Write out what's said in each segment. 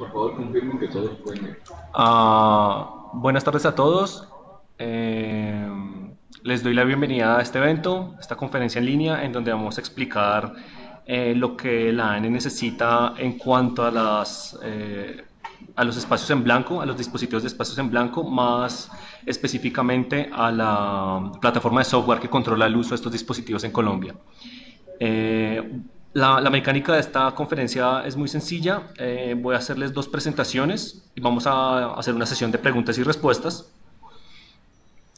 Por favor, confirmen que todos pueden. Ah, buenas tardes a todos. Eh, les doy la bienvenida a este evento, esta conferencia en línea, en donde vamos a explicar eh, lo que la ANE necesita en cuanto a, las, eh, a los espacios en blanco, a los dispositivos de espacios en blanco, más específicamente a la plataforma de software que controla el uso de estos dispositivos en Colombia. La, mecánica de esta conferencia es muy sencilla. Eh, voy a hacerles dos presentaciones y vamos a hacer una sesión de preguntas y respuestas.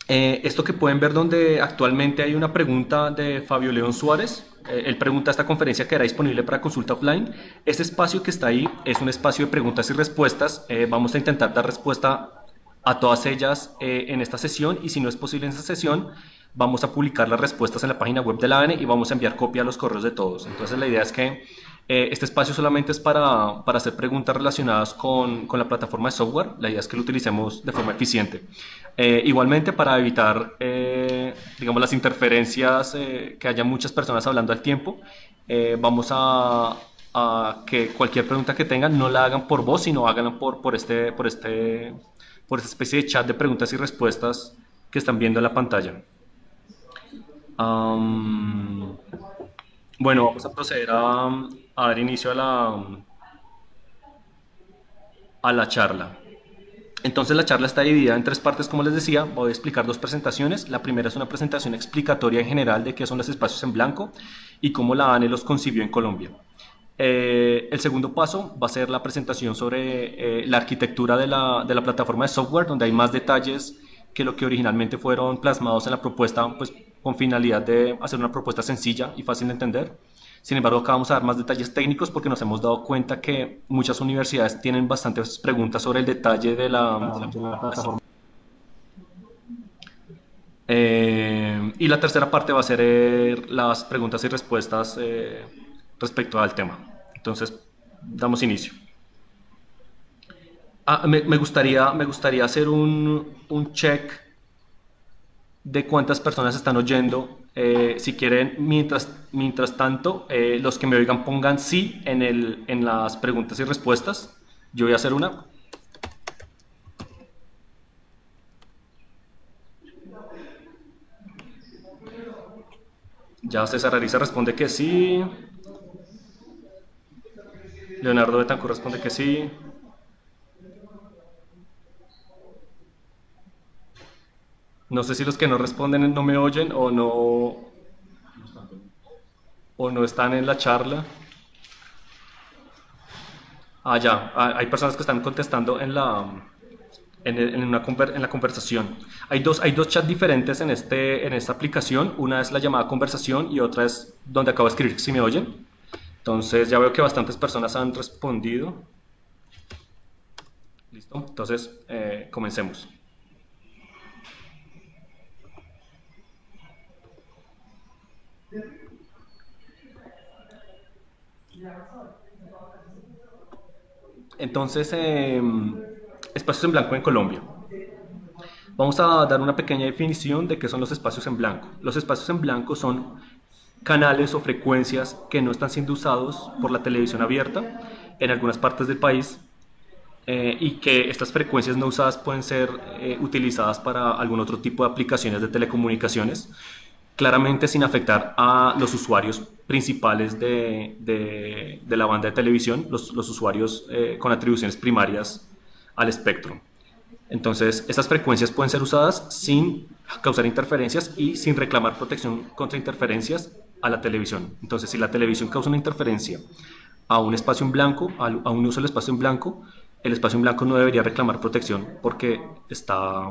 Eh, esto que pueden ver donde actualmente hay una pregunta de Fabio León Suárez. Eh, él pregunta esta conferencia que era disponible para consulta offline. Este espacio que está ahí es un espacio de preguntas y respuestas. vamos a intentar dar respuesta a todas ellas en esta sesión y si no es posible en esta sesión, vamos a publicar las respuestas en la página web de la ANE y vamos a enviar copia a los correos de todos. Entonces la idea es que eh, este espacio solamente es para, para hacer preguntas relacionadas con, con, la plataforma de software. La idea es que lo utilicemos de forma eficiente. Eh, igualmente para evitar, eh, digamos, las interferencias, que haya muchas personas hablando al tiempo, vamos a, a, que cualquier pregunta que tengan no la hagan por voz, sino háganla por, por, este, por, este, por esta especie de chat de preguntas y respuestas que están viendo en la pantalla bueno, vamos a proceder a, dar inicio a la, a la charla. Entonces la charla está dividida en tres partes, como les decía. Voy a explicar dos presentaciones. La primera es una presentación explicatoria en general de qué son los espacios en blanco y cómo la ANE los concibió en Colombia. Eh, el segundo paso va a ser la presentación sobre eh, la arquitectura de la, de la, plataforma de software, donde hay más detalles que lo que originalmente fueron plasmados en la propuesta, pues con finalidad de hacer una propuesta sencilla y fácil de entender. Sin embargo, acá vamos a dar más detalles técnicos porque nos hemos dado cuenta que muchas universidades tienen bastantes preguntas sobre el detalle de la, plataforma. Eh, y la tercera parte va a ser eh, las preguntas y respuestas eh, respecto al tema. Entonces, damos inicio. Ah, me, gustaría, me gustaría hacer un, un check de cuántas personas están oyendo. Eh, si quieren, mientras, mientras tanto, eh, los que me oigan pongan sí en, el, en las preguntas y respuestas. Yo voy a hacer una. Ya César Arisa responde que sí. Leonardo Betancourt responde que sí. No sé si los que no responden no me oyen o no, o no están en la charla. Ah, ya, ah, hay personas que están contestando en la, en, una, en la conversación. Hay dos, hay dos chats diferentes en, este, en esta aplicación. Una es la llamada conversación y otra es donde acabo de escribir si me oyen. Entonces ya veo que bastantes personas han respondido. Listo, entonces eh, comencemos. Entonces, em, espacios en blanco en Colombia. Vamos a dar una pequeña definición de qué son los espacios en blanco. Los espacios en blanco son canales o frecuencias que no están siendo usados por la televisión abierta en algunas partes del país eh, y que estas frecuencias no usadas pueden ser eh, utilizadas para algún otro tipo de aplicaciones de telecomunicaciones claramente sin afectar a los usuarios principales de, de, la banda de televisión, los, los usuarios eh, con atribuciones primarias al espectro. Entonces, estas frecuencias pueden ser usadas sin causar interferencias y sin reclamar protección contra interferencias a la televisión. Entonces, si la televisión causa una interferencia a un espacio en blanco, a un uso del espacio en blanco, el espacio en blanco no debería reclamar protección porque está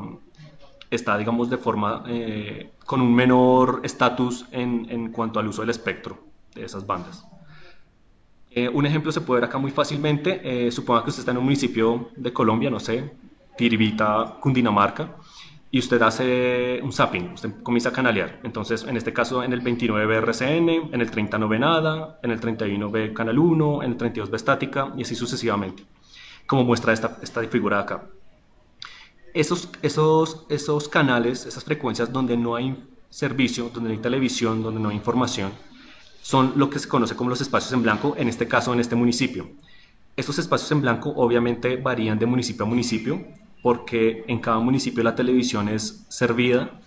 está, digamos, de forma, eh, con un menor estatus en, en, cuanto al uso del espectro de esas bandas. Eh, un ejemplo se puede ver acá muy fácilmente, eh, suponga que usted está en un municipio de Colombia, no sé, Tiribita, Cundinamarca, y usted hace un zapping, usted comienza a canalear. Entonces, en este caso, en el 29 ve RCN, en el 30 no ve nada, en el 31 ve Canal 1, en el 32 ve estática, y así sucesivamente, como muestra esta, esta figura acá esos, esos, esos canales, esas frecuencias donde no hay servicio, donde no hay televisión, donde no hay información, son lo que se conoce como los espacios en blanco, en este caso en este municipio. Estos espacios en blanco obviamente varían de municipio a municipio porque en cada municipio la televisión es servida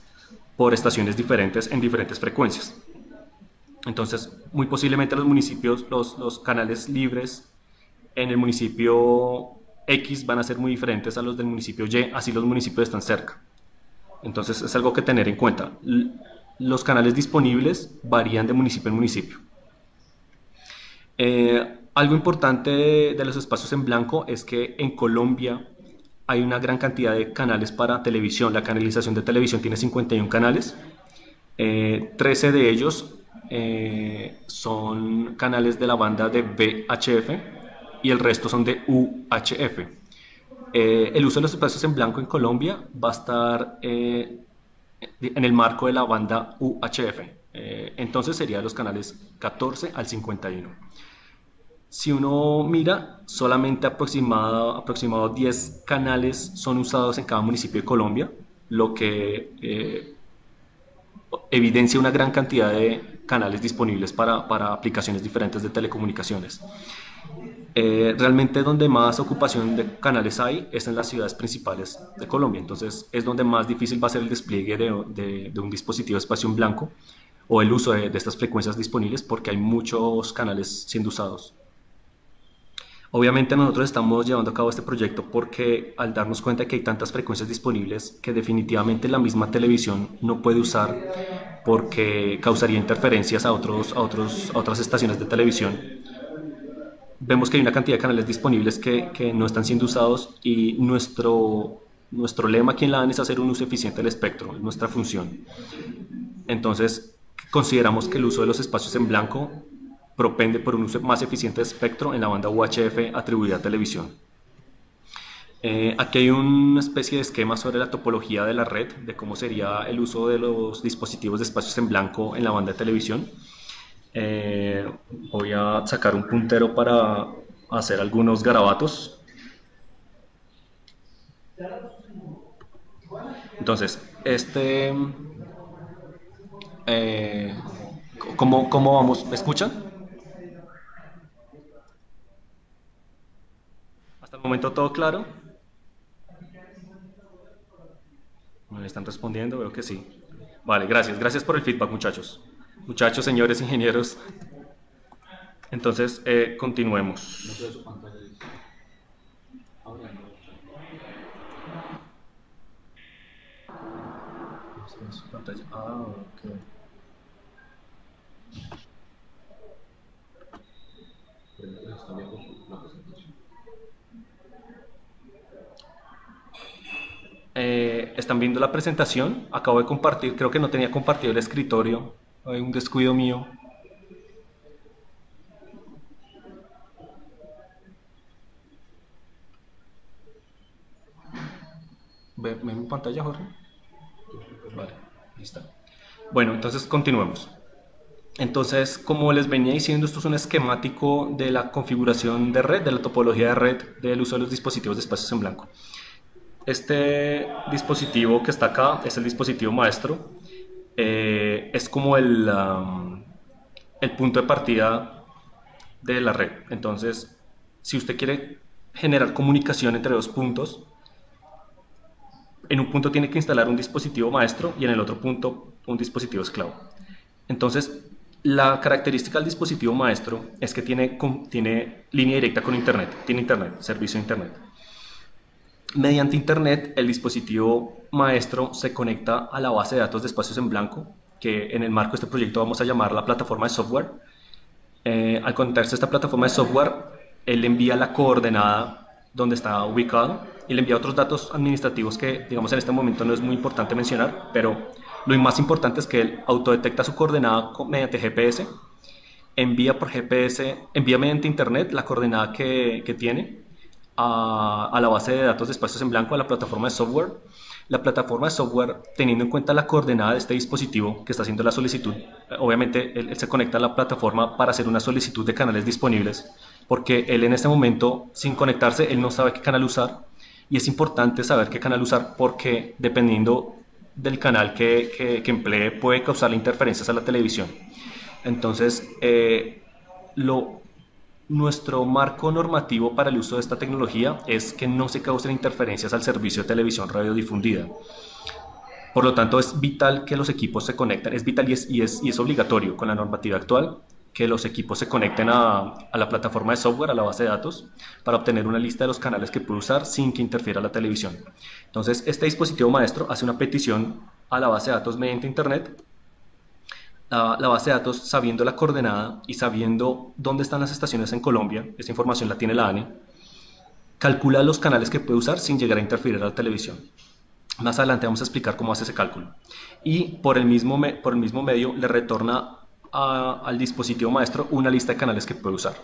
por estaciones diferentes en diferentes frecuencias. Entonces, muy posiblemente los municipios, los, los canales libres en el municipio X van a ser muy diferentes a los del municipio Y, así los municipios están cerca. Entonces es algo que tener en cuenta. Los canales disponibles varían de municipio en municipio. Eh, algo importante de, los espacios en blanco es que en Colombia hay una gran cantidad de canales para televisión. La canalización de televisión tiene 51 canales. 13 eh, de ellos eh, son canales de la banda de VHF y el resto son de UHF. Eh, el uso de los espacios en blanco en Colombia va a estar eh, en el marco de la banda UHF. entonces sería los canales 14 al 51. Si uno mira, solamente aproximado, aproximado 10 canales son usados en cada municipio de Colombia, lo que evidencia una gran cantidad de canales disponibles para, para aplicaciones diferentes de telecomunicaciones. Eh, realmente donde más ocupación de canales hay es en las ciudades principales de Colombia, entonces es donde más difícil va a ser el despliegue de, un dispositivo de espacio en blanco o el uso de, de estas frecuencias disponibles porque hay muchos canales siendo usados. Obviamente nosotros estamos llevando a cabo este proyecto porque al darnos cuenta que hay tantas frecuencias disponibles que definitivamente la misma televisión no puede usar porque causaría interferencias a, otros, a, otros, a otras estaciones de televisión. Vemos que hay una cantidad de canales disponibles que, que no están siendo usados y nuestro, nuestro lema aquí en la AN es hacer un uso eficiente del espectro, nuestra función. Entonces, consideramos que el uso de los espacios en blanco propende por un uso más eficiente de espectro en la banda UHF atribuida a televisión. Eh, aquí hay una especie de esquema sobre la topología de la red, de cómo sería el uso de los dispositivos de espacios en blanco en la banda de televisión. Eh, voy a sacar un puntero para hacer algunos garabatos. Entonces, este... Eh, ¿cómo, ¿Cómo vamos? ¿Me escuchan? momento todo claro. ¿Me están respondiendo? Veo que sí. Vale, gracias. Gracias por el feedback, muchachos. Muchachos, señores ingenieros. Entonces, eh, continuemos. Ah, okay. Eh, están viendo la presentación. Acabo de compartir, creo que no tenía compartido el escritorio. Hay un descuido mío. ¿Ve, mi pantalla, Jorge? Vale, listo. Bueno, entonces continuemos. Entonces, como les venía diciendo, esto es un esquemático de la configuración de red, de la topología de red del uso de los dispositivos de espacios en blanco. Este dispositivo que está acá es el dispositivo maestro. Eh, es como el, el punto de partida de la red. Entonces, si usted quiere generar comunicación entre dos puntos, en un punto tiene que instalar un dispositivo maestro y en el otro punto un dispositivo esclavo. Entonces, la característica del dispositivo maestro es que tiene, tiene línea directa con Internet, tiene Internet, servicio de Internet. Mediante Internet, el dispositivo maestro se conecta a la base de datos de espacios en blanco, que en el marco de este proyecto vamos a llamar la plataforma de software. Eh, al conectarse a esta plataforma de software, él envía la coordenada donde está ubicado y le envía otros datos administrativos que, digamos, en este momento no es muy importante mencionar, pero lo más importante es que él autodetecta su coordenada mediante GPS, envía por GPS, envía mediante Internet la coordenada que, que tiene a, la base de datos de espacios en blanco, a la plataforma de software. La plataforma de software, teniendo en cuenta la coordenada de este dispositivo que está haciendo la solicitud, obviamente él, se conecta a la plataforma para hacer una solicitud de canales disponibles, porque él en este momento, sin conectarse, él no sabe qué canal usar, y es importante saber qué canal usar porque dependiendo del canal que, que, emplee puede causar interferencias a la televisión. Entonces, eh, lo nuestro marco normativo para el uso de esta tecnología es que no se causen interferencias al servicio de televisión radiodifundida. Por lo tanto, es vital que los equipos se conecten, es vital y es, y es, y es obligatorio con la normativa actual que los equipos se conecten a, a, la plataforma de software, a la base de datos, para obtener una lista de los canales que puede usar sin que interfiera la televisión. Entonces, este dispositivo maestro hace una petición a la base de datos mediante Internet. La, base de datos, sabiendo la coordenada y sabiendo dónde están las estaciones en Colombia, esa información la tiene la ANI, calcula los canales que puede usar sin llegar a interferir a la televisión. Más adelante vamos a explicar cómo hace ese cálculo. Y por el mismo, por el mismo medio le retorna al dispositivo maestro una lista de canales que puede usar.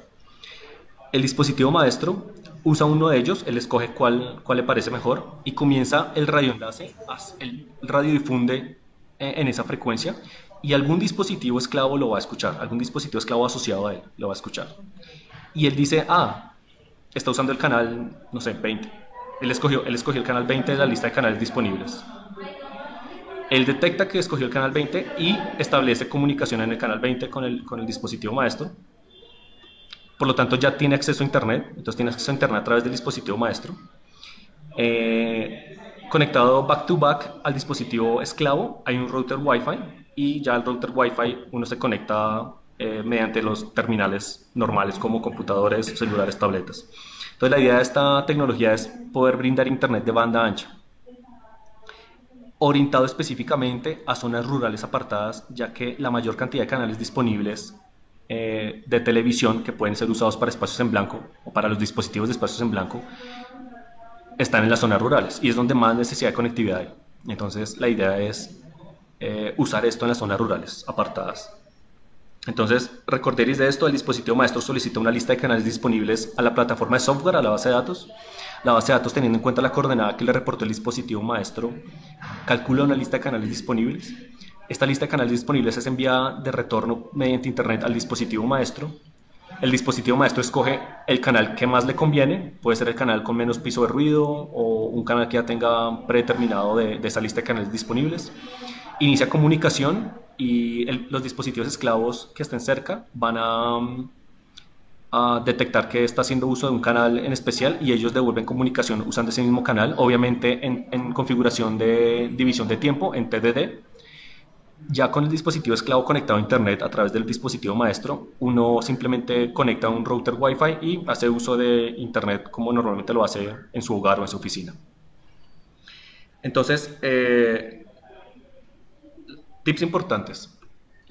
El dispositivo maestro usa uno de ellos, él escoge cuál, cuál le parece mejor y comienza el radioenlace, el radio difunde en esa frecuencia y algún dispositivo esclavo lo va a escuchar, algún dispositivo esclavo asociado a él lo va a escuchar. Y él dice, ah, está usando el canal, no sé, 20. Él escogió, él escogió el canal 20 de la lista de canales disponibles. Él detecta que escogió el canal 20 y establece comunicación en el canal 20 con el, con el dispositivo maestro. Por lo tanto, ya tiene acceso a Internet, entonces tiene acceso a Internet a través del dispositivo maestro. Eh, conectado back to back al dispositivo esclavo, hay un router Wi-Fi y ya al router Wi-Fi uno se conecta eh, mediante los terminales normales como computadores, celulares, tabletas. Entonces la idea de esta tecnología es poder brindar Internet de banda ancha orientado específicamente a zonas rurales apartadas, ya que la mayor cantidad de canales disponibles eh, de televisión que pueden ser usados para espacios en blanco o para los dispositivos de espacios en blanco están en las zonas rurales y es donde más necesidad de conectividad hay. Entonces la idea es eh, usar esto en las zonas rurales apartadas. Entonces, recorderéis de esto, el dispositivo maestro solicita una lista de canales disponibles a la plataforma de software, a la base de datos, la base de datos, teniendo en cuenta la coordenada que le reportó el dispositivo maestro, calcula una lista de canales disponibles. Esta lista de canales disponibles es enviada de retorno mediante Internet al dispositivo maestro. El dispositivo maestro escoge el canal que más le conviene, puede ser el canal con menos piso de ruido o un canal que ya tenga predeterminado de, de esa lista de canales disponibles. Inicia comunicación y los dispositivos esclavos que estén cerca van a a detectar que está haciendo uso de un canal en especial y ellos devuelven comunicación usando ese mismo canal, obviamente en, en, configuración de división de tiempo, en TDD. Ya con el dispositivo esclavo conectado a Internet a través del dispositivo maestro, uno simplemente conecta un router Wi-Fi y hace uso de Internet como normalmente lo hace en su hogar o en su oficina. Entonces, eh, tips importantes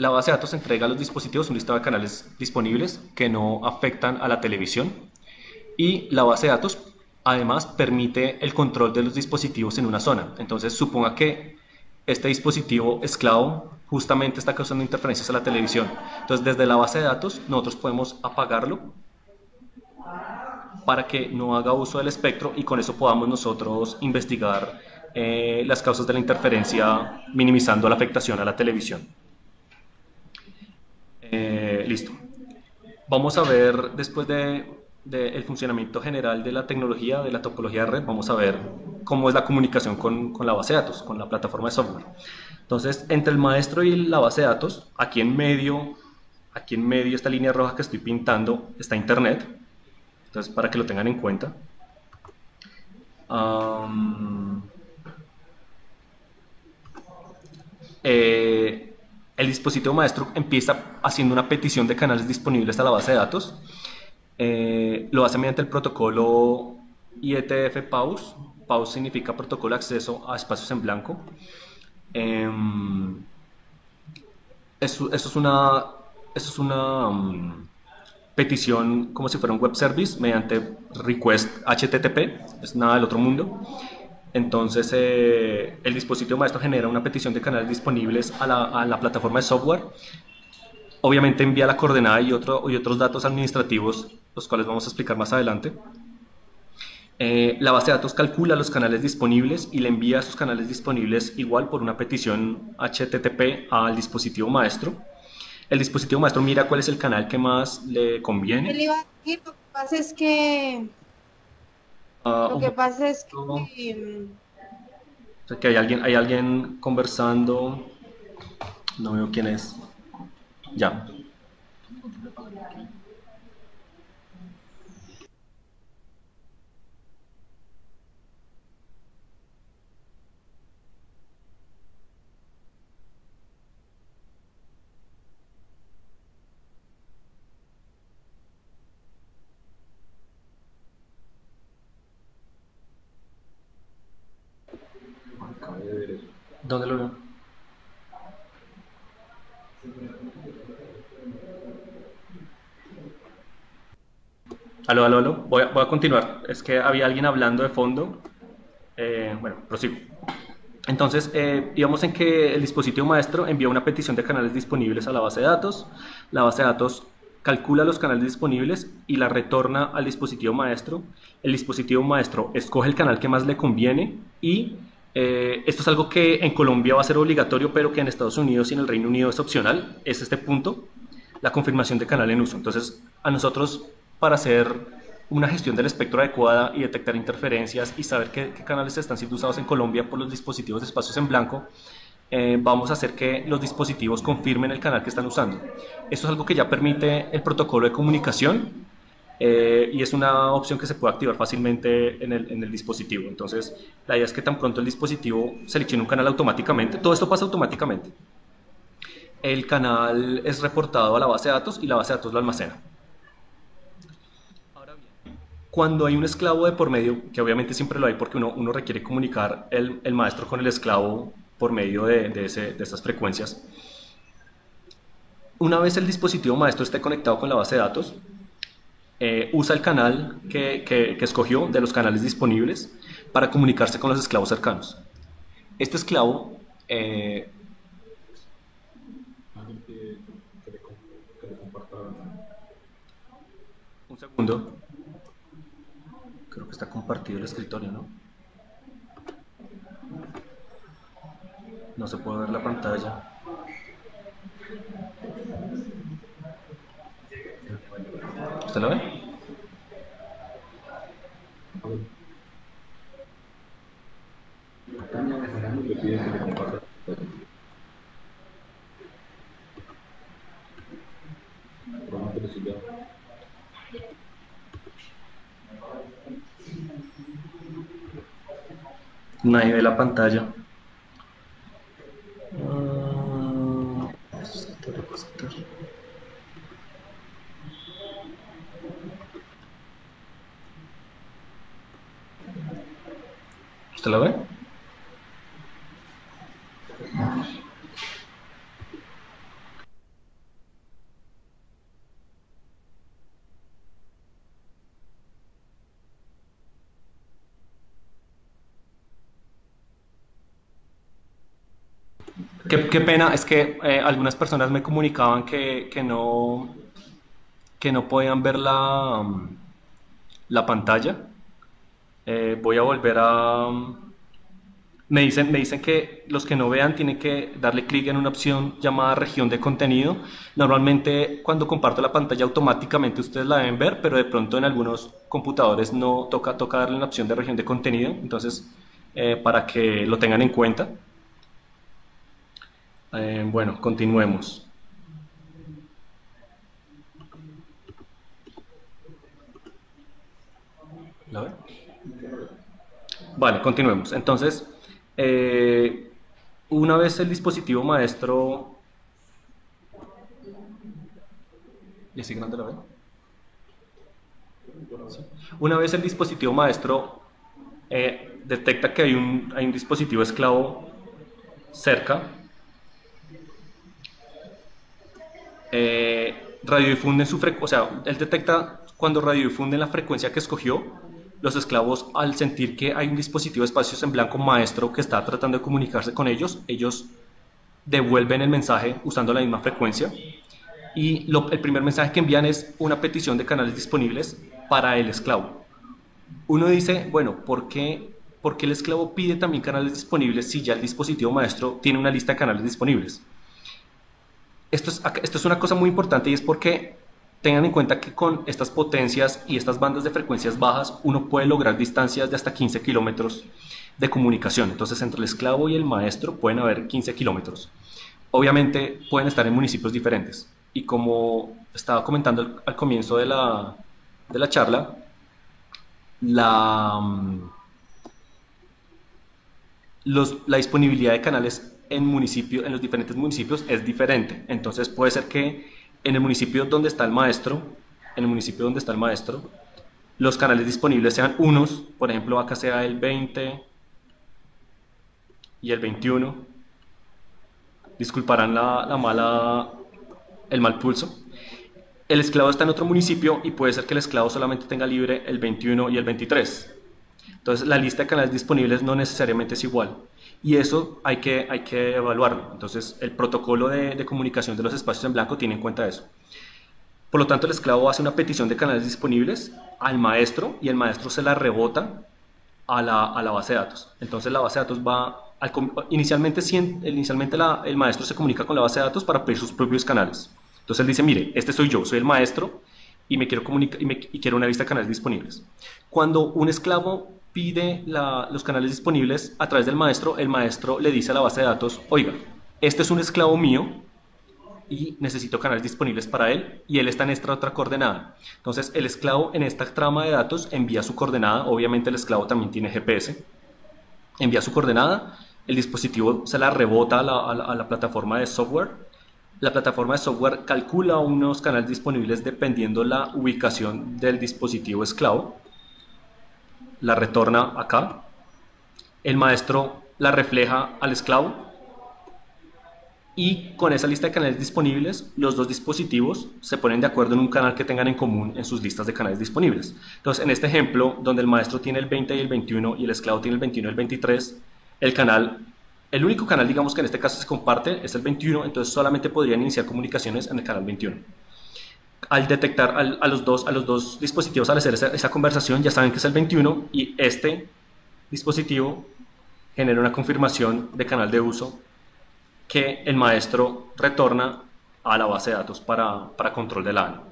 la base de datos entrega a los dispositivos un listado de canales disponibles que no afectan a la televisión y la base de datos además permite el control de los dispositivos en una zona. Entonces suponga que este dispositivo esclavo justamente está causando interferencias a la televisión. Entonces desde la base de datos nosotros podemos apagarlo para que no haga uso del espectro y con eso podamos nosotros investigar eh, las causas de la interferencia minimizando la afectación a la televisión. Eh, listo. Vamos a ver después de, de, el funcionamiento general de la tecnología, de la topología de red, vamos a ver cómo es la comunicación con, con, la base de datos, con la plataforma de software. Entonces, entre el maestro y la base de datos, aquí en medio, aquí en medio, esta línea roja que estoy pintando, está Internet. Entonces, para que lo tengan en cuenta. Eh, el dispositivo maestro empieza haciendo una petición de canales disponibles a la base de datos. Eh, lo hace mediante el protocolo IETF PAUS. PAUS significa protocolo de acceso a espacios en blanco. Eh, eso, es una, eso es una um, petición como si fuera un web service mediante request HTTP, es nada del otro mundo. Entonces, eh, el dispositivo maestro genera una petición de canales disponibles a la, a la, plataforma de software. Obviamente envía la coordenada y, otro, y otros datos administrativos, los cuales vamos a explicar más adelante. Eh, la base de datos calcula los canales disponibles y le envía esos canales disponibles igual por una petición HTTP al dispositivo maestro. El dispositivo maestro mira cuál es el canal que más le conviene. Lo que pasa es que Uh, Lo que pasa es que... O sea, que hay alguien, hay alguien conversando. No veo quién es. Ya. ¿Dónde lo veo? Aló, aló, aló. Voy a, voy a continuar. Es que había alguien hablando de fondo. Eh, bueno, prosigo. Entonces, eh, íbamos en que el dispositivo maestro envía una petición de canales disponibles a la base de datos. La base de datos calcula los canales disponibles y la retorna al dispositivo maestro. El dispositivo maestro escoge el canal que más le conviene y eh, esto es algo que en Colombia va a ser obligatorio, pero que en Estados Unidos y en el Reino Unido es opcional. Es este punto, la confirmación de canal en uso. Entonces, a nosotros, para hacer una gestión del espectro adecuada y detectar interferencias y saber qué, canales están siendo usados en Colombia por los dispositivos de espacios en blanco, eh, vamos a hacer que los dispositivos confirmen el canal que están usando. Esto es algo que ya permite el protocolo de comunicación eh, y es una opción que se puede activar fácilmente en el, en el, dispositivo. Entonces, la idea es que tan pronto el dispositivo seleccione un canal automáticamente, todo esto pasa automáticamente. El canal es reportado a la base de datos y la base de datos lo almacena. Cuando hay un esclavo de por medio, que obviamente siempre lo hay porque uno, uno requiere comunicar el, el, maestro con el esclavo por medio de, de, estas frecuencias, una vez el dispositivo maestro esté conectado con la base de datos, eh, usa el canal que, que, escogió de los canales disponibles para comunicarse con los esclavos cercanos. Este esclavo... Eh, un segundo. Creo que está compartido el escritorio, ¿no? No se puede ver la pantalla. ¿Usted lo ve? Le pide que le comparta. Probablemente le sirva. Nadie ve la pantalla. Ah, ¿Usted la ve? Qué, qué, pena, es que eh, algunas personas me comunicaban que, que, no, que no podían ver la, la pantalla. Eh, voy a volver a... Me dicen, me dicen que los que no vean tienen que darle clic en una opción llamada región de contenido. Normalmente cuando comparto la pantalla automáticamente ustedes la deben ver, pero de pronto en algunos computadores no toca, toca darle una opción de región de contenido. Entonces, eh, para que lo tengan en cuenta. Eh, bueno, continuemos. ¿La? Vale, continuemos. Entonces, eh, una vez el dispositivo maestro... ¿Y así la. Una vez el dispositivo maestro eh, detecta que hay un, hay un dispositivo esclavo cerca, eh, radiodifunde su frecuencia, o sea, él detecta cuando radiodifunde la frecuencia que escogió, los esclavos al sentir que hay un dispositivo de espacios en blanco maestro que está tratando de comunicarse con ellos, ellos devuelven el mensaje usando la misma frecuencia y el primer mensaje que envían es una petición de canales disponibles para el esclavo. Uno dice, bueno, ¿por qué, ¿por qué el esclavo pide también canales disponibles si ya el dispositivo maestro tiene una lista de canales disponibles? Esto es, esto es una cosa muy importante y es porque tengan en cuenta que con estas potencias y estas bandas de frecuencias bajas uno puede lograr distancias de hasta 15 kilómetros de comunicación. Entonces entre el esclavo y el maestro pueden haber 15 kilómetros. Obviamente pueden estar en municipios diferentes. Y como estaba comentando al, comienzo de la, de la charla, la, los, la disponibilidad de canales en, municipio, en los diferentes municipios es diferente. Entonces puede ser que en el municipio donde está el maestro, en el municipio donde está el maestro, los canales disponibles sean unos, por ejemplo, acá sea el 20, y el 21. Disculparán la, la mala, el mal pulso. El esclavo está en otro municipio y puede ser que el esclavo solamente tenga libre el 21 y el 23. Entonces la lista de canales disponibles no necesariamente es igual. Y eso hay que, hay que evaluarlo. Entonces el protocolo de, de comunicación de los espacios en blanco tiene en cuenta eso. Por lo tanto, el esclavo hace una petición de canales disponibles al maestro y el maestro se la rebota a la, a la base de datos. Entonces la base de datos va, al, inicialmente, inicialmente la, el maestro se comunica con la base de datos para pedir sus propios canales. Entonces él dice, mire, este soy yo, soy el maestro y me quiero comunicar y, quiero una lista de canales disponibles. Cuando un esclavo pide los canales disponibles a través del maestro, el maestro le dice a la base de datos, oiga, este es un esclavo mío y necesito canales disponibles para él y él está en esta otra coordenada. Entonces el esclavo en esta trama de datos envía su coordenada, obviamente el esclavo también tiene GPS, envía su coordenada, el dispositivo se la rebota a la, a la plataforma de software, la plataforma de software calcula unos canales disponibles dependiendo la ubicación del dispositivo esclavo, la retorna acá, el maestro la refleja al esclavo y con esa lista de canales disponibles, los dos dispositivos se ponen de acuerdo en un canal que tengan en común en sus listas de canales disponibles. Entonces, en este ejemplo, donde el maestro tiene el 20 y el 21 y el esclavo tiene el 21 y el 23, el canal, el único canal, digamos que en este caso se comparte, es el 21, entonces solamente podrían iniciar comunicaciones en el canal 21. Al detectar a, los dos, a los dos dispositivos al hacer esa, conversación, ya saben que es el 21 y este dispositivo genera una confirmación de canal de uso que el maestro retorna a la base de datos para, para control del ANE.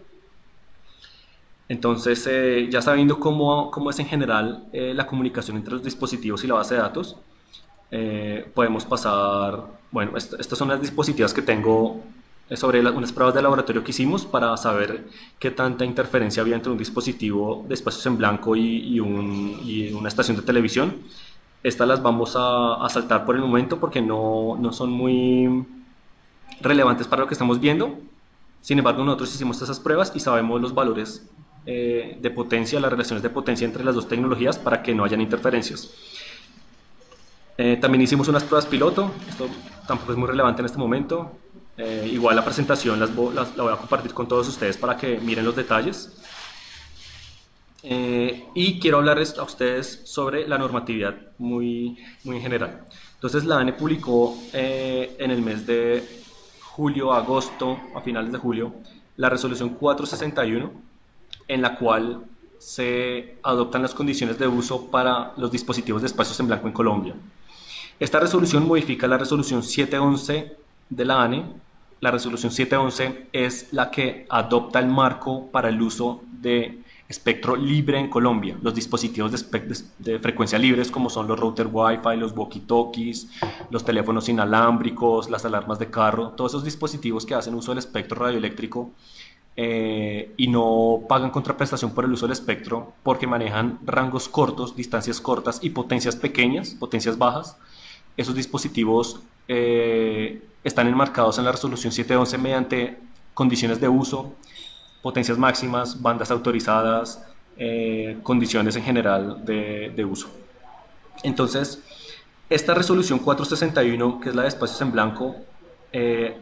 Entonces, eh, ya sabiendo cómo, cómo, es en general eh, la comunicación entre los dispositivos y la base de datos, eh, podemos pasar, bueno, est estas son las dispositivas que tengo sobre la, unas pruebas de laboratorio que hicimos para saber qué tanta interferencia había entre un dispositivo de espacios en blanco y, y, un, y una estación de televisión. Estas las vamos a, a, saltar por el momento porque no, no, son muy relevantes para lo que estamos viendo. Sin embargo, nosotros hicimos esas pruebas y sabemos los valores eh, de potencia, las relaciones de potencia entre las dos tecnologías para que no hayan interferencias. Eh, también hicimos unas pruebas piloto, esto tampoco es muy relevante en este momento. Eh, igual la presentación las, las, la voy a compartir con todos ustedes para que miren los detalles. Eh, y quiero hablarles a ustedes sobre la normatividad muy, muy en general. Entonces la ANE publicó eh, en el mes de julio, agosto, a finales de julio, la resolución 461, en la cual se adoptan las condiciones de uso para los dispositivos de espacios en blanco en Colombia. Esta resolución modifica la resolución 711 de la ANE. La resolución 711 es la que adopta el marco para el uso de espectro libre en Colombia. Los dispositivos de, de, frecuencia libres como son los router Wi-Fi, los walkie-talkies, los teléfonos inalámbricos, las alarmas de carro, todos esos dispositivos que hacen uso del espectro radioeléctrico eh, y no pagan contraprestación por el uso del espectro porque manejan rangos cortos, distancias cortas y potencias pequeñas, potencias bajas. Esos dispositivos eh, están enmarcados en la resolución 711 mediante condiciones de uso, potencias máximas, bandas autorizadas, eh, condiciones en general de, de, uso. Entonces, esta resolución 461, que es la de espacios en blanco, eh,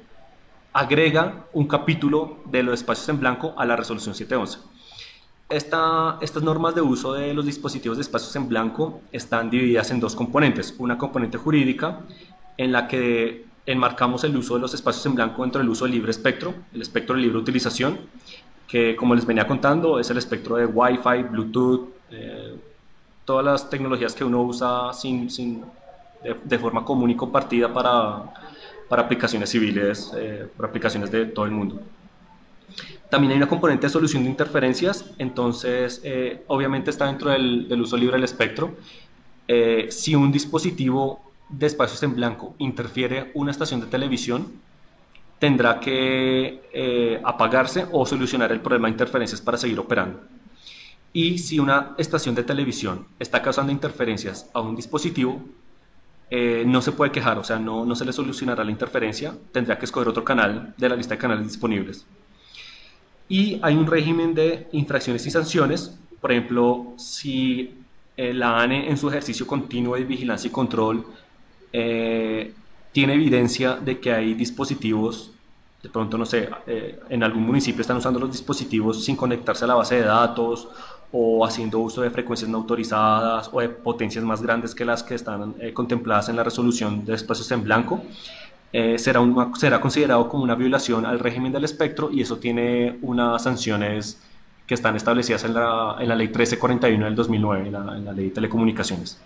agrega un capítulo de los espacios en blanco a la resolución 711. Esta, estas normas de uso de los dispositivos de espacios en blanco están divididas en dos componentes. Una componente jurídica, en la que enmarcamos el uso de los espacios en blanco dentro del uso del libre espectro, el espectro de libre utilización, que como les venía contando es el espectro de Wi-Fi, Bluetooth, eh, todas las tecnologías que uno usa sin, sin de, de, forma común y compartida para, para aplicaciones civiles, eh, para aplicaciones de todo el mundo. También hay una componente de solución de interferencias, entonces eh, obviamente está dentro del, del, uso libre del espectro. Eh, si un dispositivo de espacios en blanco interfiere una estación de televisión, tendrá que eh, apagarse o solucionar el problema de interferencias para seguir operando. Y si una estación de televisión está causando interferencias a un dispositivo, eh, no se puede quejar, o sea, no, no, se le solucionará la interferencia, tendrá que escoger otro canal de la lista de canales disponibles. Y hay un régimen de infracciones y sanciones, por ejemplo, si eh, la ANE en su ejercicio continuo de vigilancia y control eh, tiene evidencia de que hay dispositivos, de pronto, no sé, eh, en algún municipio están usando los dispositivos sin conectarse a la base de datos o haciendo uso de frecuencias no autorizadas o de potencias más grandes que las que están eh, contempladas en la resolución de espacios en blanco, será, será considerado como una violación al régimen del espectro y eso tiene unas sanciones que están establecidas en la, en la Ley 1341 del 2009, en la, en la Ley de Telecomunicaciones.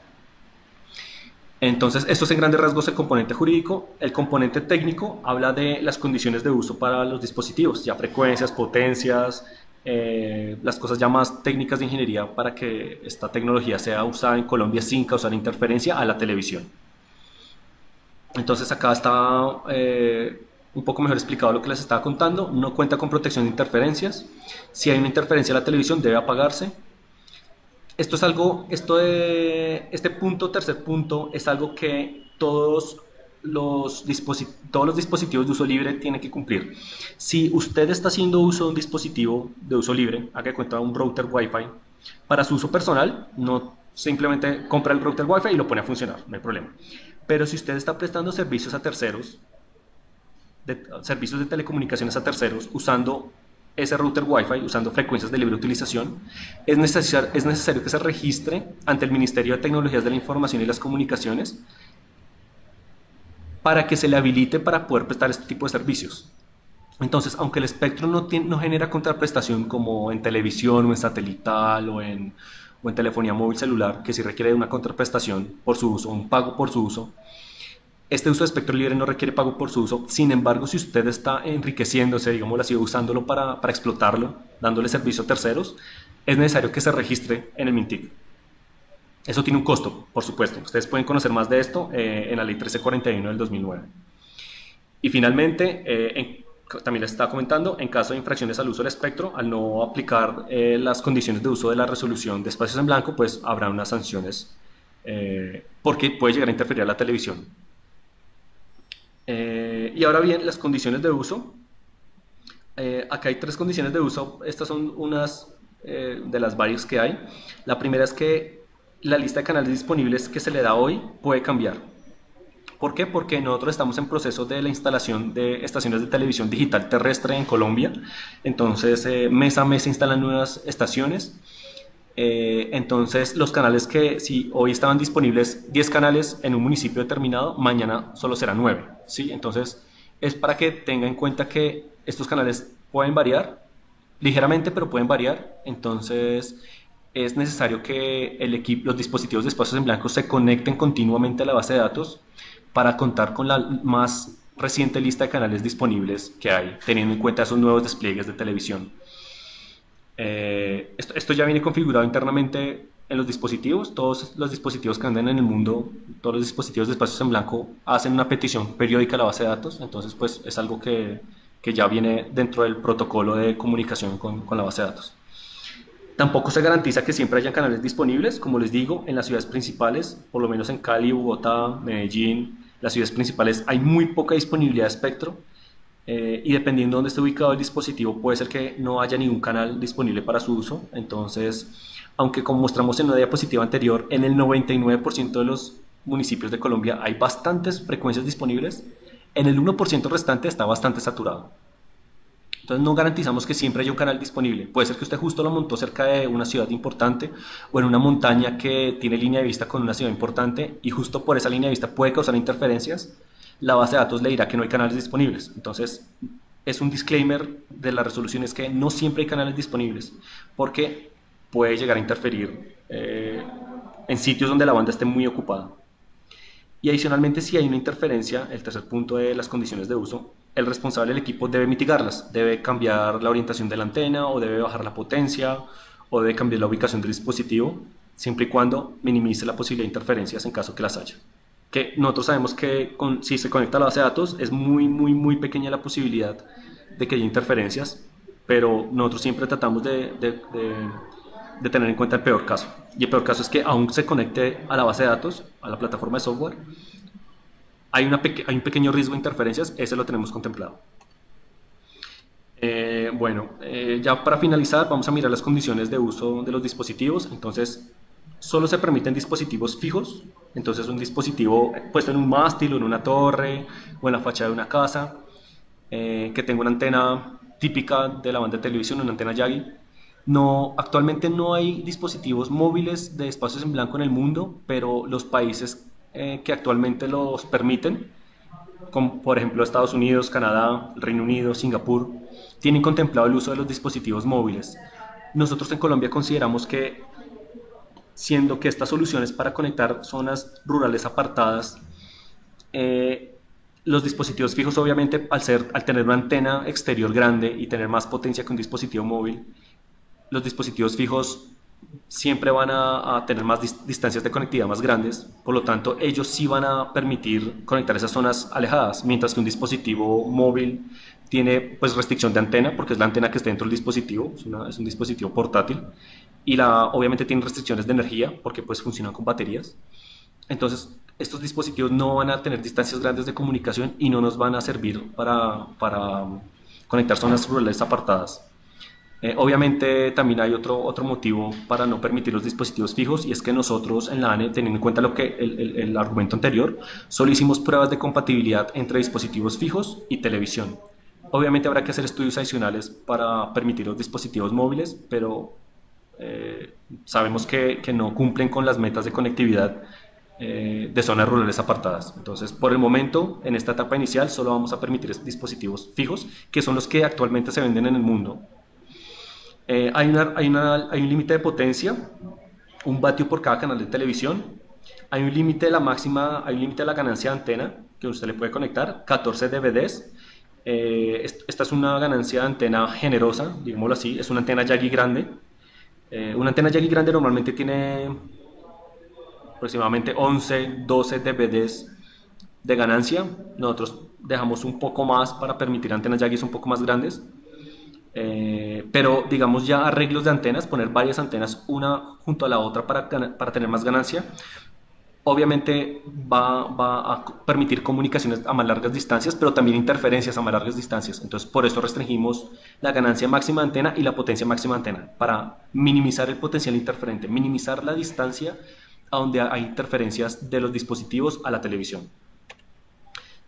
Entonces, esto es en grandes rasgos el componente jurídico. El componente técnico habla de las condiciones de uso para los dispositivos, ya frecuencias, potencias, eh, las cosas ya más técnicas de ingeniería para que esta tecnología sea usada en Colombia sin causar interferencia a la televisión. Entonces, acá está eh, un poco mejor explicado lo que les estaba contando. No cuenta con protección de interferencias. Si hay una interferencia a la televisión, debe apagarse. Esto es algo, esto de, este punto, tercer punto, es algo que todos los, todos los dispositivos de uso libre tienen que cumplir. Si usted está haciendo uso de un dispositivo de uso libre, haga cuenta un router Wi-Fi, para su uso personal, no simplemente compra el router Wi-Fi y lo pone a funcionar, no hay problema. Pero si usted está prestando servicios a terceros, de, servicios de telecomunicaciones a terceros, usando ese router Wi-Fi usando frecuencias de libre utilización, es, es necesario que se registre ante el Ministerio de Tecnologías de la Información y las Comunicaciones para que se le habilite para poder prestar este tipo de servicios. Entonces, aunque el espectro no, no genera contraprestación como en televisión o en satelital o en, o en telefonía móvil celular, que sí requiere una contraprestación por su uso, un pago por su uso, este uso de espectro libre no requiere pago por su uso, sin embargo, si usted está enriqueciéndose, digamos así, usándolo para, para explotarlo, dándole servicio a terceros, es necesario que se registre en el MINTIC. Eso tiene un costo, por supuesto. Ustedes pueden conocer más de esto eh, en la ley 1341 del 2009. Y finalmente, eh, también les estaba comentando, en caso de infracciones al uso del espectro, al no aplicar eh, las condiciones de uso de la resolución de espacios en blanco, pues habrá unas sanciones porque puede llegar a interferir a la televisión eh, y ahora bien, las condiciones de uso. Eh, acá hay tres condiciones de uso. Estas son unas eh, de las varias que hay. La primera es que la lista de canales disponibles que se le da hoy puede cambiar. ¿Por qué? Porque nosotros estamos en proceso de la instalación de estaciones de televisión digital terrestre en Colombia. Entonces, mes a mes se instalan nuevas estaciones. Eh, entonces, los canales que si hoy estaban disponibles 10 canales en un municipio determinado, mañana solo serán 9. ¿sí? Entonces, es para que tenga en cuenta que estos canales pueden variar ligeramente, pero pueden variar. Entonces, es necesario que el equipo, los dispositivos de espacios en blanco se conecten continuamente a la base de datos para contar con la más reciente lista de canales disponibles que hay, teniendo en cuenta esos nuevos despliegues de televisión. Eh, esto, ya viene configurado internamente en los dispositivos. Todos los dispositivos que andan en el mundo, todos los dispositivos de espacios en blanco hacen una petición periódica a la base de datos. Entonces, pues es algo que, que ya viene dentro del protocolo de comunicación con, con la base de datos. Tampoco se garantiza que siempre hayan canales disponibles, como les digo, en las ciudades principales, por lo menos en Cali, Bogotá, Medellín, las ciudades principales hay muy poca disponibilidad de espectro eh, y dependiendo de dónde esté ubicado el dispositivo puede ser que no haya ningún canal disponible para su uso. Entonces, aunque como mostramos en una diapositiva anterior, en el 99% de los municipios de Colombia hay bastantes frecuencias disponibles, en el 1% restante está bastante saturado. Entonces no garantizamos que siempre haya un canal disponible. Puede ser que usted justo lo montó cerca de una ciudad importante o en una montaña que tiene línea de vista con una ciudad importante y justo por esa línea de vista puede causar interferencias la base de datos le dirá que no hay canales disponibles. Entonces, es un disclaimer de la resolución es que no siempre hay canales disponibles, porque puede llegar a interferir eh, en sitios donde la banda esté muy ocupada. Y adicionalmente, si hay una interferencia, el tercer punto de las condiciones de uso, el responsable del equipo debe mitigarlas, debe cambiar la orientación de la antena o debe bajar la potencia o debe cambiar la ubicación del dispositivo, siempre y cuando minimice la posibilidad de interferencias en caso que las haya que nosotros sabemos que si se conecta a la base de datos es muy, muy, muy pequeña la posibilidad de que haya interferencias, pero nosotros siempre tratamos de, de, tener en cuenta el peor caso. Y el peor caso es que aún se conecte a la base de datos, a la plataforma de software, hay, una hay un pequeño riesgo de interferencias, ese lo tenemos contemplado. Eh, bueno, eh, ya para finalizar vamos a mirar las condiciones de uso de los dispositivos. Entonces, solo se permiten dispositivos fijos Entonces un dispositivo puesto en un mástil o en una torre o en la fachada de una casa eh, que tenga una antena típica de la banda de televisión, una antena Yagi. No, actualmente no hay dispositivos móviles de espacios en blanco en el mundo, pero los países eh, que actualmente los permiten, como por ejemplo Estados Unidos, Canadá, Reino Unido, Singapur, tienen contemplado el uso de los dispositivos móviles. Nosotros en Colombia consideramos que, siendo que estas soluciones para conectar zonas rurales apartadas, eh, los dispositivos fijos obviamente al, ser, al tener una antena exterior grande y tener más potencia que un dispositivo móvil, los dispositivos fijos siempre van a, tener más distancias de conectividad más grandes, por lo tanto ellos sí van a permitir conectar esas zonas alejadas, mientras que un dispositivo móvil tiene pues restricción de antena, porque es la antena que está dentro del dispositivo, es, es un dispositivo portátil, y la, obviamente tiene restricciones de energía, porque pues funcionan con baterías. Entonces, estos dispositivos no van a tener distancias grandes de comunicación y no nos van a servir para, para conectar zonas rurales apartadas. Eh, obviamente también hay otro, otro motivo para no permitir los dispositivos fijos y es que nosotros en la ANE, teniendo en cuenta lo que el, el, argumento anterior, solo hicimos pruebas de compatibilidad entre dispositivos fijos y televisión. Obviamente habrá que hacer estudios adicionales para permitir los dispositivos móviles, pero eh, sabemos que, que, no cumplen con las metas de conectividad eh, de zonas rurales apartadas. Entonces, por el momento, en esta etapa inicial, solo vamos a permitir dispositivos fijos, que son los que actualmente se venden en el mundo. Eh, hay, una, hay, una, hay, un límite de potencia, un vatio por cada canal de televisión. Hay un límite de la máxima, hay un límite de la ganancia de antena que usted le puede conectar, 14 DVDs. Eh, esta es una ganancia de antena generosa, digámoslo así, es una antena Yagi grande. Eh, una antena Yagi grande normalmente tiene aproximadamente 11, 12 DVDs de ganancia. Nosotros dejamos un poco más para permitir antenas Yagi un poco más grandes. Eh, pero digamos ya arreglos de antenas, poner varias antenas una junto a la otra para, para tener más ganancia, obviamente va, a permitir comunicaciones a más largas distancias, pero también interferencias a más largas distancias. Entonces por eso restringimos la ganancia máxima de antena y la potencia máxima de antena, para minimizar el potencial interferente, minimizar la distancia a donde hay interferencias de los dispositivos a la televisión.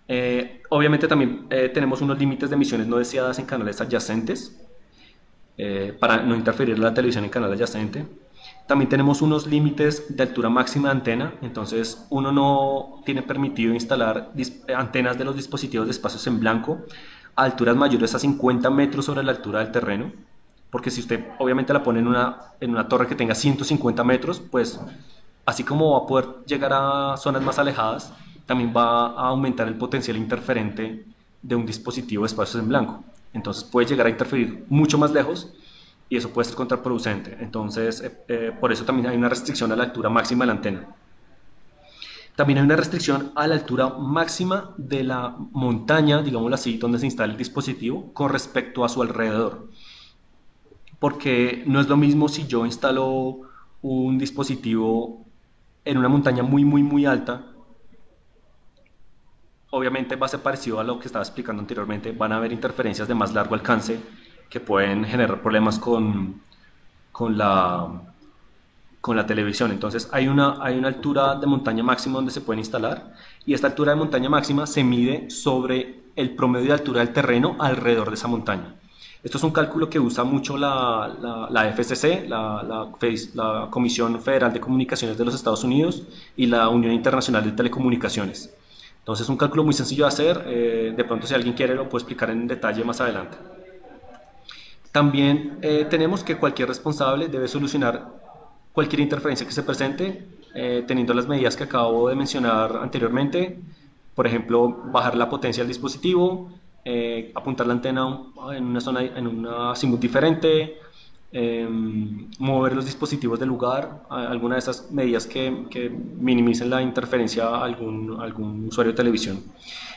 Eh, obviamente también eh, tenemos unos límites de emisiones no deseadas en canales adyacentes eh, para no interferir la televisión en canal adyacente. También tenemos unos límites de altura máxima de antena, entonces uno no tiene permitido instalar antenas de los dispositivos de espacios en blanco a alturas mayores a 50 metros sobre la altura del terreno, porque si usted obviamente la pone en una, en una torre que tenga 150 metros, pues así como va a poder llegar a zonas más alejadas, también va a aumentar el potencial interferente de un dispositivo de espacios en blanco. Entonces puede llegar a interferir mucho más lejos y eso puede ser contraproducente. Entonces, eh, eh, por eso también hay una restricción a la altura máxima de la antena. También hay una restricción a la altura máxima de la montaña, digámoslo así, donde se instala el dispositivo con respecto a su alrededor. Porque no es lo mismo si yo instalo un dispositivo en una montaña muy, muy, muy alta obviamente va a ser parecido a lo que estaba explicando anteriormente, van a haber interferencias de más largo alcance que pueden generar problemas con, con, la, con la televisión. Entonces hay una, hay una altura de montaña máxima donde se pueden instalar y esta altura de montaña máxima se mide sobre el promedio de altura del terreno alrededor de esa montaña. Esto es un cálculo que usa mucho la, la, la FCC, la, la, Comisión Federal de Comunicaciones de los Estados Unidos y la Unión Internacional de Telecomunicaciones. Entonces es un cálculo muy sencillo de hacer, eh, de pronto si alguien quiere lo puedo explicar en detalle más adelante. También eh, tenemos que cualquier responsable debe solucionar cualquier interferencia que se presente eh, teniendo las medidas que acabo de mencionar anteriormente, por ejemplo, bajar la potencia del dispositivo, apuntar la antena en una zona en una azimut diferente, Em, mover los dispositivos del lugar, alguna de esas medidas que, que, minimicen la interferencia a algún, algún usuario de televisión.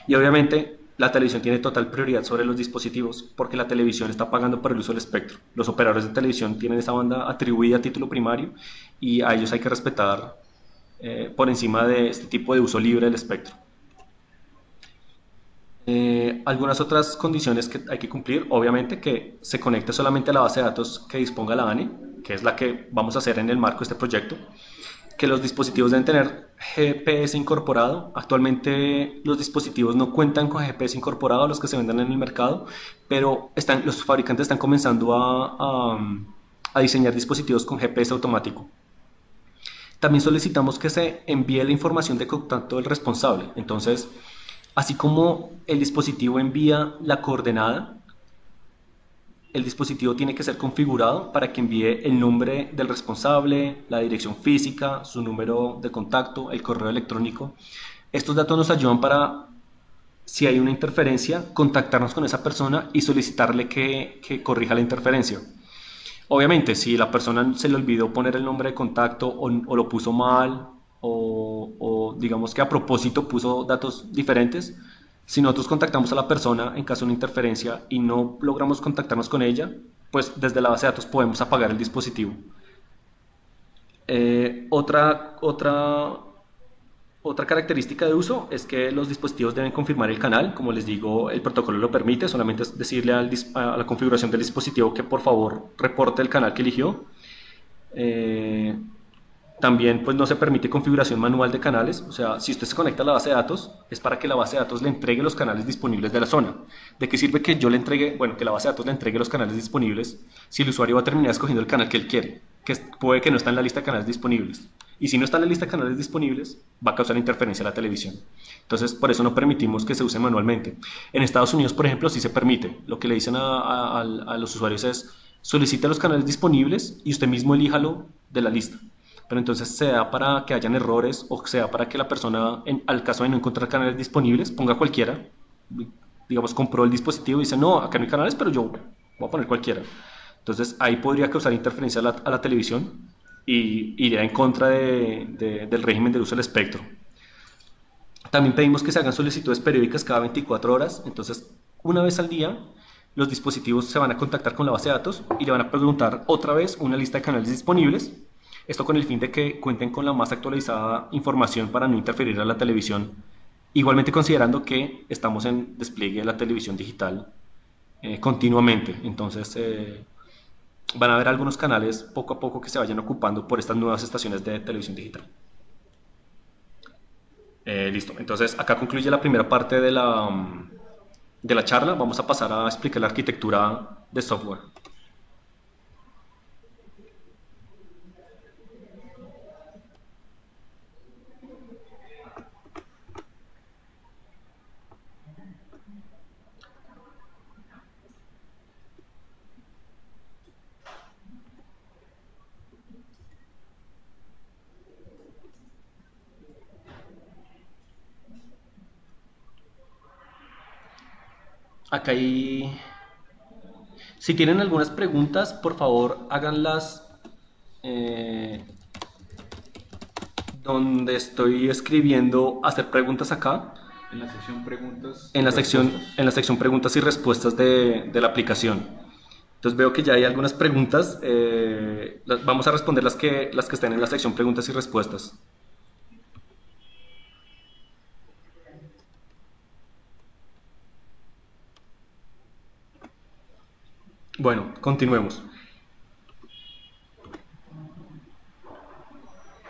Y obviamente la televisión tiene total prioridad sobre los dispositivos porque la televisión está pagando por el uso del espectro. Los operadores de televisión tienen esa banda atribuida a título primario y a ellos hay que respetar eh, por encima de este tipo de uso libre del espectro. Eh, algunas otras condiciones que hay que cumplir, obviamente que se conecte solamente a la base de datos que disponga la ANE, que es la que vamos a hacer en el marco de este proyecto. Que los dispositivos deben tener GPS incorporado. Actualmente los dispositivos no cuentan con GPS incorporado, los que se venden en el mercado, pero están, los fabricantes están comenzando a, a, a diseñar dispositivos con GPS automático. También solicitamos que se envíe la información de contacto del responsable. Entonces, así como el dispositivo envía la coordenada, el dispositivo tiene que ser configurado para que envíe el nombre del responsable, la dirección física, su número de contacto, el correo electrónico. Estos datos nos ayudan para, si hay una interferencia, contactarnos con esa persona y solicitarle que, que corrija la interferencia. Obviamente, si la persona se le olvidó poner el nombre de contacto o, lo puso mal o, digamos que a propósito puso datos diferentes, si nosotros contactamos a la persona en caso de una interferencia y no logramos contactarnos con ella, pues desde la base de datos podemos apagar el dispositivo. Eh, otra, otra, otra característica de uso es que los dispositivos deben confirmar el canal, como les digo, el protocolo lo permite, solamente es decirle a la configuración del dispositivo que por favor reporte el canal que eligió. Eh, también pues no se permite configuración manual de canales, o sea, si usted se conecta a la base de datos, es para que la base de datos le entregue los canales disponibles de la zona. ¿De qué sirve que yo le entregue, bueno, que la base de datos le entregue los canales disponibles si el usuario va a terminar escogiendo el canal que él quiere, que puede que no está en la lista de canales disponibles? Y si no está en la lista de canales disponibles, va a causar interferencia a la televisión. Entonces, por eso no permitimos que se use manualmente. En Estados Unidos, por ejemplo, sí se permite. Lo que le dicen a, los usuarios es, solicite los canales disponibles y usted mismo elíjalo de la lista pero entonces sea para que hayan errores o sea para que la persona, en, al caso de no encontrar canales disponibles, ponga cualquiera, digamos, compró el dispositivo y dice, no, acá no hay canales, pero yo voy a poner cualquiera. Entonces ahí podría causar interferencia a la, a la televisión y iría en contra de, de, del régimen de uso del espectro. También pedimos que se hagan solicitudes periódicas cada 24 horas, entonces una vez al día los dispositivos se van a contactar con la base de datos y le van a preguntar otra vez una lista de canales disponibles esto con el fin de que cuenten con la más actualizada información para no interferir a la televisión, igualmente considerando que estamos en despliegue de la televisión digital eh, continuamente. Entonces eh, van a haber algunos canales poco a poco que se vayan ocupando por estas nuevas estaciones de televisión digital. Eh, listo, entonces acá concluye la primera parte de la, de la charla. Vamos a pasar a explicar la arquitectura de software. Acá hay... Si tienen algunas preguntas, por favor, háganlas eh, donde estoy escribiendo hacer preguntas acá. En la sección preguntas. En la sección, en la sección preguntas y respuestas de, de, la aplicación. Entonces veo que ya hay algunas preguntas. Eh, vamos a responder las que, las que están en la sección preguntas y respuestas. Bueno, continuemos.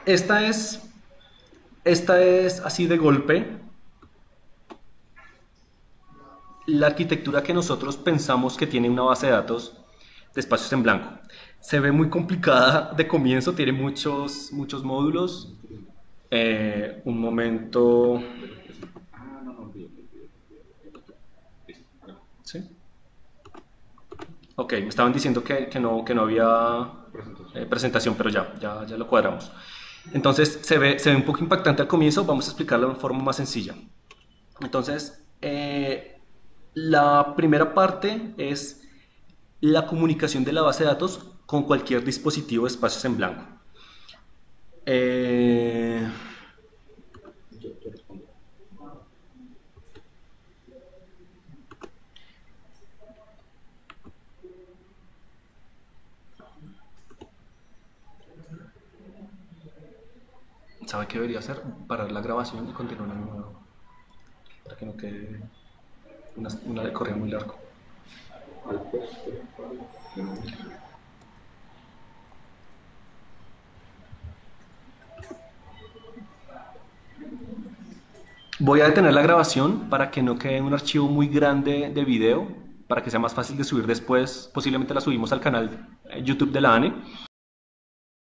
Esta es, esta es así de golpe la arquitectura que nosotros pensamos que tiene una base de datos de espacios en blanco. Se ve muy complicada de comienzo, tiene muchos, muchos módulos. Eh, un momento. ¿Sí? Ok, me estaban diciendo que, que, no, que no había eh, presentación, pero ya, ya, ya lo cuadramos. Entonces se ve, se ve un poco impactante al comienzo, vamos a explicarlo de forma más sencilla. Entonces, eh, la primera parte es la comunicación de la base de datos con cualquier dispositivo de espacios en blanco. Eh, ¿Sabe qué debería hacer? Parar la grabación y continuar en nuevo. Para que no quede una, una corrida muy largo. Voy a detener la grabación para que no quede un archivo muy grande de video, para que sea más fácil de subir después. Posiblemente la subimos al canal eh, YouTube de la ANE.